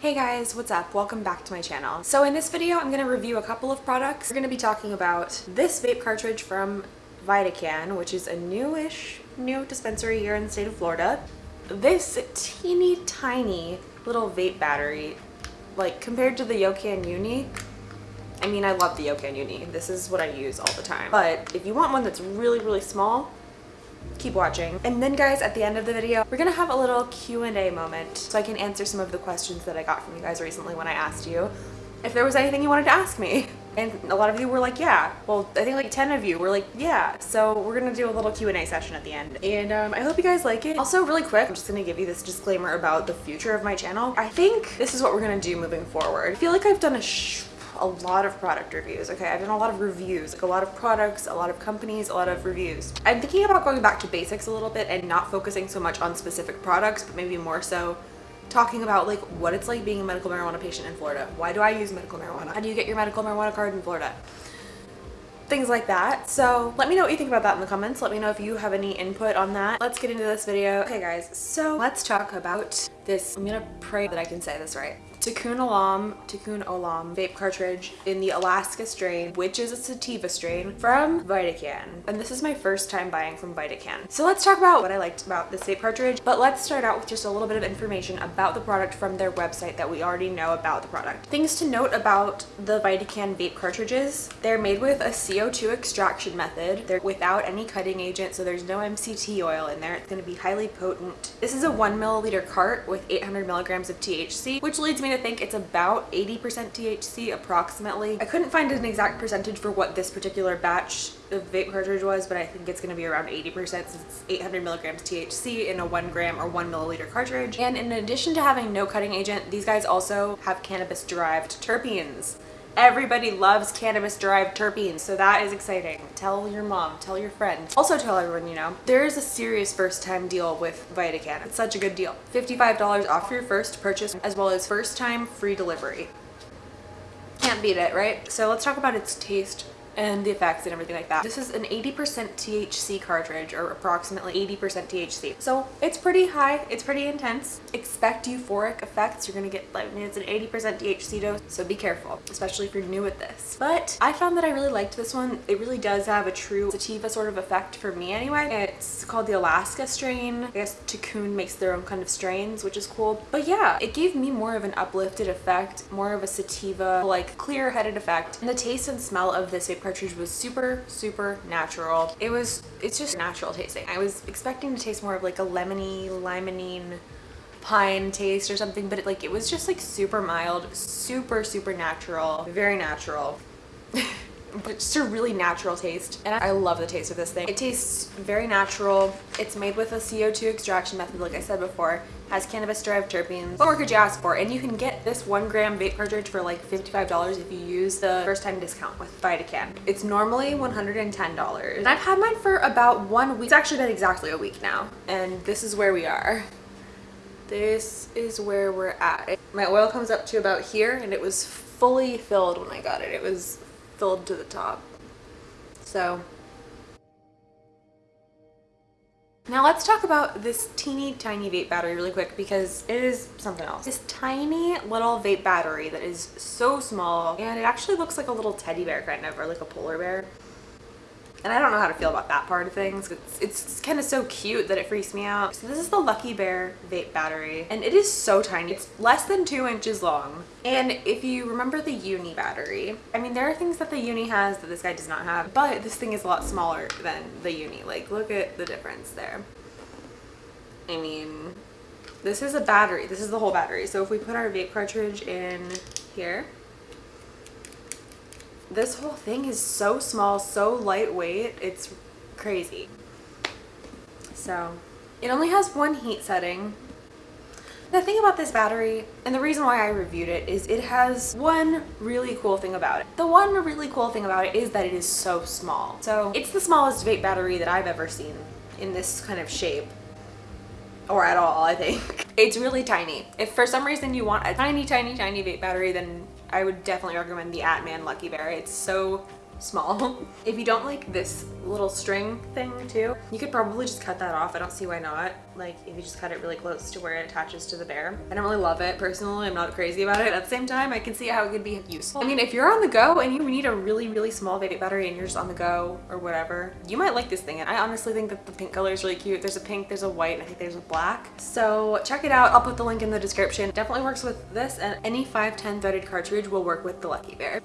Hey guys, what's up? Welcome back to my channel. So in this video, I'm going to review a couple of products. We're going to be talking about this vape cartridge from VidaCann, which is a newish new dispensary here in the state of Florida. This teeny tiny little vape battery, like compared to the Yocan Uni, I mean, I love the Yocan Uni. This is what I use all the time. But if you want one that's really, really small, keep watching. And then guys, at the end of the video, we're gonna have a little Q&A moment so I can answer some of the questions that I got from you guys recently when I asked you if there was anything you wanted to ask me. And a lot of you were like, yeah. Well, I think like 10 of you were like, yeah. So we're gonna do a little Q&A session at the end. And um, I hope you guys like it. Also, really quick, I'm just gonna give you this disclaimer about the future of my channel. I think this is what we're gonna do moving forward. I feel like I've done a a lot of product reviews okay? I've done a lot of reviews like a lot of products a lot of companies a lot of reviews. I'm thinking about going back to basics a little bit and not focusing so much on specific products but maybe more so talking about like what it's like being a medical marijuana patient in florida. Why do i use medical marijuana? How do you get your medical marijuana card in florida? Things like that. So let me know what you think about that in the comments. Let me know if you have any input on that. Let's get into this video. Okay guys. So let's talk about this. I'm gonna pray that i can say this right Tikkun Olam, Tikkun Olam vape cartridge in the Alaska strain, which is a sativa strain from VidaCann. And this is my first time buying from VidaCann. So let's talk about what I liked about this vape cartridge, but let's start out with just a little bit of information about the product from their website that we already know about the product. Things to note about the VidaCann vape cartridges, they're made with a CO2 extraction method. They're without any cutting agent, so there's no MCT oil in there. It's gonna be highly potent. This is a one milliliter cart with 800 milligrams of THC, which leads me to think it's about 80% THC approximately. I couldn't find an exact percentage for what this particular batch of vape cartridge was, but I think it's going to be around 80% since it's 800 milligrams THC in a one gram or one milliliter cartridge. And in addition to having no cutting agent, these guys also have cannabis derived terpenes. Everybody loves cannabis derived terpenes, so that is exciting. Tell your mom, tell your friends. Also tell everyone you know, there is a serious first time deal with VidaCann. It's such a good deal. $55 off your first purchase as well as first time free delivery. Can't beat it, right? So let's talk about its taste and the effects and everything like that. This is an 80% THC cartridge or approximately 80% THC. So it's pretty high, it's pretty intense. Expect euphoric effects. You're gonna get, I mean, it's an 80% THC dose, so be careful, especially if you're new at this. But I found that I really liked this one. It really does have a true sativa sort of effect for me anyway. It's called the Alaska strain. I guess Tikkun makes their own kind of strains, which is cool. But yeah, it gave me more of an uplifted effect, more of a sativa, like clear-headed effect. And the taste and smell of this vape cartridge was super, super natural. It was, it's just natural tasting. I was expecting to taste more of like a lemony, limonene, pine taste or something, but it, like it was just like super mild, super, super natural, very natural. but just a really natural taste and I love the taste of this thing. It tastes very natural. It's made with a CO2 extraction method like I said before has cannabis derived terpenes. What more could you ask for? And you can get this one gram vape cartridge for like $55 if you use the first time discount with VidaCann. It's normally $110. And I've had mine for about one week. It's actually been exactly a week now. And this is where we are. This is where we're at. My oil comes up to about here and it was fully filled when I got it. It was filled to the top. So now let's talk about this teeny tiny vape battery really quick because it is something else. This tiny little vape battery that is so small and it actually looks like a little teddy bear kind of or like a polar bear and I don't know how to feel about that part of things. It's, it's kind of so cute that it freaks me out. So this is the Lucky Bear vape battery and it is so tiny. It's less than two inches long. And if you remember the Uni battery, I mean, there are things that the Uni has that this guy does not have, but this thing is a lot smaller than the Uni. Like, look at the difference there. I mean, this is a battery. This is the whole battery. So if we put our vape cartridge in here, this whole thing is so small, so lightweight. It's crazy. So it only has one heat setting. The thing about this battery, and the reason why I reviewed it, is it has one really cool thing about it. The one really cool thing about it is that it is so small. So it's the smallest vape battery that I've ever seen in this kind of shape or at all I think. It's really tiny. If for some reason you want a tiny tiny tiny vape battery then I would definitely recommend the Atman Lucky Bear. It's so small. if you don't like this little string thing too, you could probably just cut that off. I don't see why not. Like if you just cut it really close to where it attaches to the bear. I don't really love it personally. I'm not crazy about it. At the same time, I can see how it could be useful. I mean, if you're on the go and you need a really, really small battery and you're just on the go or whatever, you might like this thing. And I honestly think that the pink color is really cute. There's a pink, there's a white, and I think there's a black. So check it out. I'll put the link in the description. definitely works with this and any 510 threaded cartridge will work with the Lucky Bear.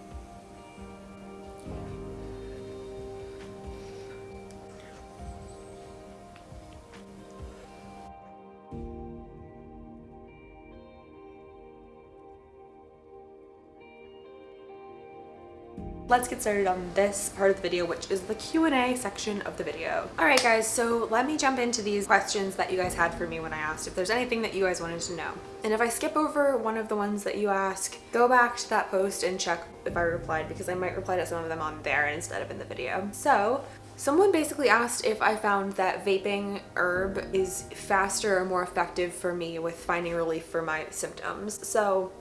Let's get started on this part of the video, which is the Q&A section of the video. All right, guys, so let me jump into these questions that you guys had for me when I asked if there's anything that you guys wanted to know. And if I skip over one of the ones that you ask, go back to that post and check if I replied because I might reply to some of them on there instead of in the video. So Someone basically asked if I found that vaping herb is faster or more effective for me with finding relief for my symptoms. So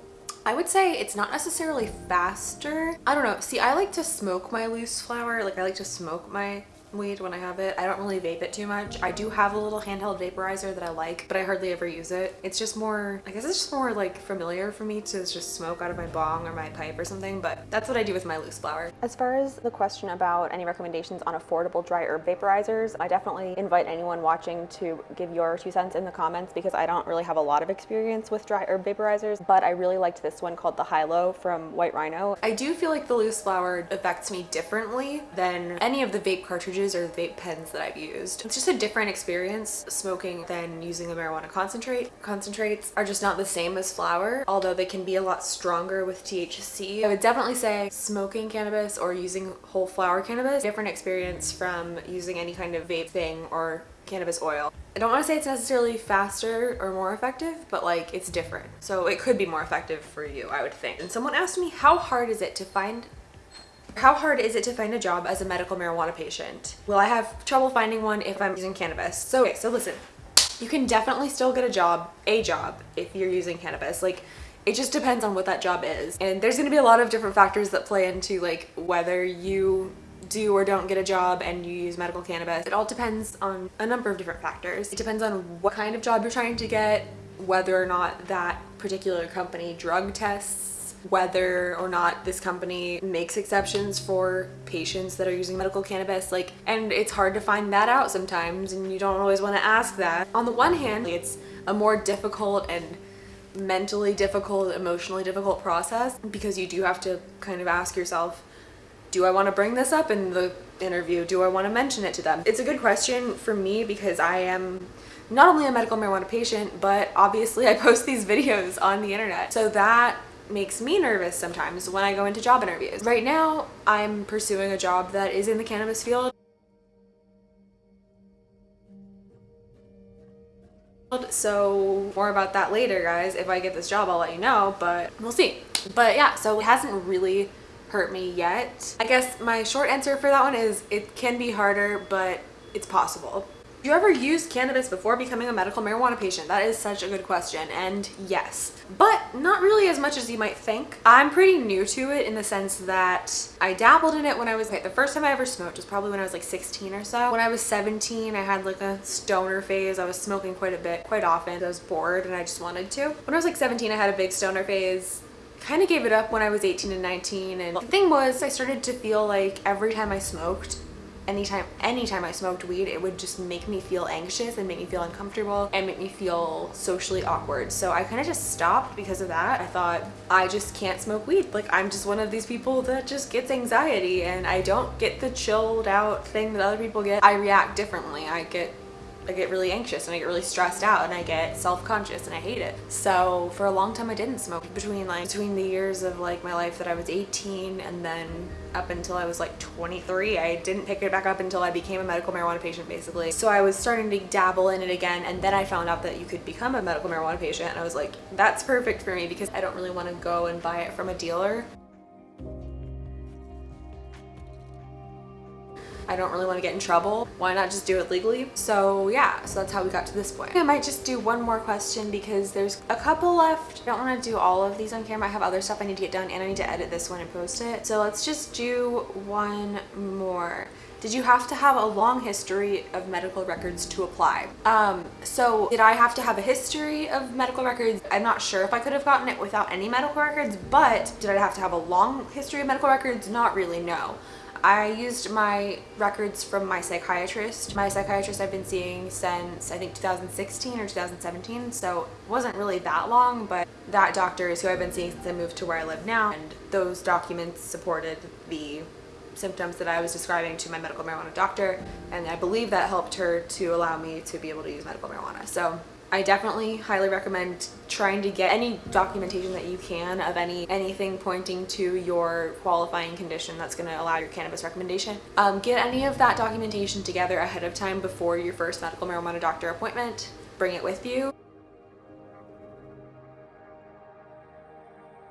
I would say it's not necessarily faster. I don't know. See, I like to smoke my loose flower. Like I like to smoke my weed when I have it. I don't really vape it too much. I do have a little handheld vaporizer that I like, but I hardly ever use it. It's just more, I guess it's just more like familiar for me to just smoke out of my bong or my pipe or something, but that's what I do with my loose flower. As far as the question about any recommendations on affordable dry herb vaporizers, I definitely invite anyone watching to give your two cents in the comments because I don't really have a lot of experience with dry herb vaporizers, but I really liked this one called the Hilo from White Rhino. I do feel like the loose flower affects me differently than any of the vape cartridges or vape pens that I've used. It's just a different experience smoking than using a marijuana concentrate. Concentrates are just not the same as flower, although they can be a lot stronger with THC. I would definitely say smoking cannabis or using whole flower cannabis, different experience from using any kind of vape thing or cannabis oil. I don't want to say it's necessarily faster or more effective, but like it's different. So it could be more effective for you, I would think. And someone asked me, how hard is it to find how hard is it to find a job as a medical marijuana patient? Will I have trouble finding one if I'm using cannabis? So, okay, so listen, you can definitely still get a job, a job, if you're using cannabis. Like, it just depends on what that job is. And there's gonna be a lot of different factors that play into like whether you do or don't get a job and you use medical cannabis. It all depends on a number of different factors. It depends on what kind of job you're trying to get, whether or not that particular company drug tests whether or not this company makes exceptions for patients that are using medical cannabis like and it's hard to find that out sometimes and you don't always want to ask that. On the one hand it's a more difficult and mentally difficult emotionally difficult process because you do have to kind of ask yourself do I want to bring this up in the interview? Do I want to mention it to them? It's a good question for me because I am not only a medical marijuana patient but obviously I post these videos on the internet. So that makes me nervous sometimes when I go into job interviews. Right now, I'm pursuing a job that is in the cannabis field. So more about that later, guys. If I get this job, I'll let you know, but we'll see. But yeah, so it hasn't really hurt me yet. I guess my short answer for that one is it can be harder, but it's possible you ever used cannabis before becoming a medical marijuana patient? That is such a good question and yes, but not really as much as you might think. I'm pretty new to it in the sense that I dabbled in it when I was, the first time I ever smoked was probably when I was like 16 or so. When I was 17, I had like a stoner phase. I was smoking quite a bit, quite often. I was bored and I just wanted to. When I was like 17, I had a big stoner phase kind of gave it up when I was 18 and 19 and the thing was I started to feel like every time I smoked anytime anytime I smoked weed it would just make me feel anxious and make me feel uncomfortable and make me feel socially awkward. So I kind of just stopped because of that. I thought I just can't smoke weed. Like I'm just one of these people that just gets anxiety and I don't get the chilled out thing that other people get. I react differently. I get I get really anxious and I get really stressed out and I get self-conscious and I hate it. So for a long time I didn't smoke between like between the years of like my life that I was 18 and then up until I was like 23. I didn't pick it back up until I became a medical marijuana patient basically. So I was starting to dabble in it again and then I found out that you could become a medical marijuana patient and I was like that's perfect for me because I don't really want to go and buy it from a dealer I don't really want to get in trouble. Why not just do it legally? So yeah, so that's how we got to this point. I might just do one more question because there's a couple left. I don't want to do all of these on camera. I have other stuff I need to get done and I need to edit this one and post it. So let's just do one more. Did you have to have a long history of medical records to apply? Um, so did I have to have a history of medical records? I'm not sure if I could have gotten it without any medical records, but did I have to have a long history of medical records? Not really, no. I used my records from my psychiatrist. My psychiatrist I've been seeing since I think 2016 or 2017, so it wasn't really that long, but that doctor is who I've been seeing since I moved to where I live now, and those documents supported the symptoms that I was describing to my medical marijuana doctor and I believe that helped her to allow me to be able to use medical marijuana. So I definitely highly recommend trying to get any documentation that you can of any anything pointing to your qualifying condition that's going to allow your cannabis recommendation. Um, get any of that documentation together ahead of time before your first medical marijuana doctor appointment. Bring it with you.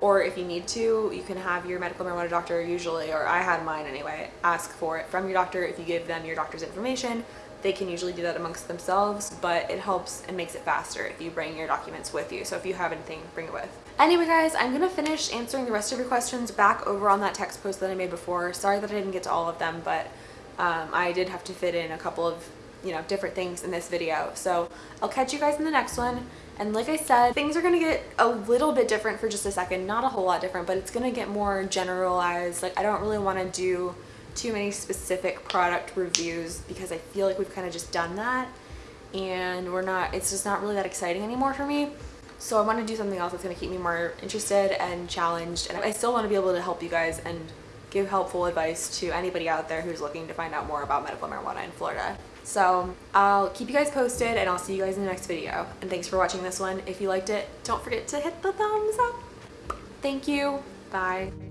or if you need to, you can have your medical marijuana doctor usually, or I had mine anyway, ask for it from your doctor. If you give them your doctor's information, they can usually do that amongst themselves, but it helps and makes it faster if you bring your documents with you. So if you have anything, bring it with. Anyway, guys, I'm gonna finish answering the rest of your questions back over on that text post that I made before. Sorry that I didn't get to all of them, but um, I did have to fit in a couple of you know, different things in this video. So I'll catch you guys in the next one. And like I said, things are going to get a little bit different for just a second. Not a whole lot different, but it's going to get more generalized. Like I don't really want to do too many specific product reviews because I feel like we've kind of just done that. And we're not, it's just not really that exciting anymore for me. So I want to do something else that's going to keep me more interested and challenged. And I still want to be able to help you guys and give helpful advice to anybody out there who's looking to find out more about medical marijuana in Florida. So I'll keep you guys posted and I'll see you guys in the next video. And thanks for watching this one. If you liked it, don't forget to hit the thumbs up. Thank you. Bye.